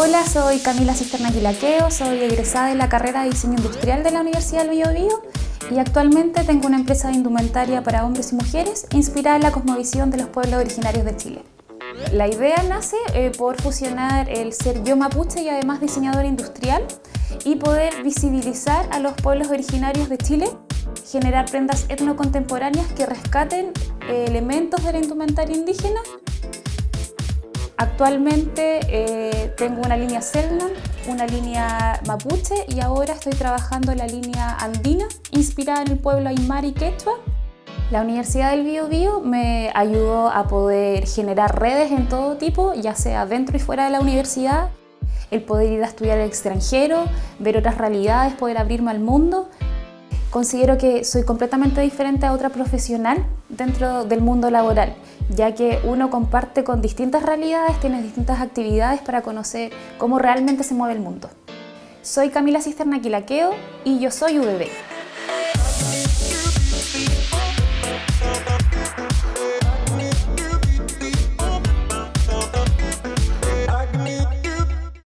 Hola, soy Camila Cisterna Quilaqueo, soy egresada de la carrera de Diseño Industrial de la Universidad del Biobío y actualmente tengo una empresa de indumentaria para hombres y mujeres inspirada en la cosmovisión de los pueblos originarios de Chile. La idea nace eh, por fusionar el ser yo mapuche y además diseñador industrial y poder visibilizar a los pueblos originarios de Chile, generar prendas etnocontemporáneas que rescaten eh, elementos de la indumentaria indígena Actualmente eh, tengo una línea Selnan, una línea Mapuche y ahora estoy trabajando en la línea Andina, inspirada en el pueblo Aymara y Quechua. La Universidad del Biobío me ayudó a poder generar redes en todo tipo, ya sea dentro y fuera de la universidad, el poder ir a estudiar al extranjero, ver otras realidades, poder abrirme al mundo. Considero que soy completamente diferente a otra profesional dentro del mundo laboral ya que uno comparte con distintas realidades, tiene distintas actividades para conocer cómo realmente se mueve el mundo. Soy Camila Cisterna Quilaqueo y yo soy UBB.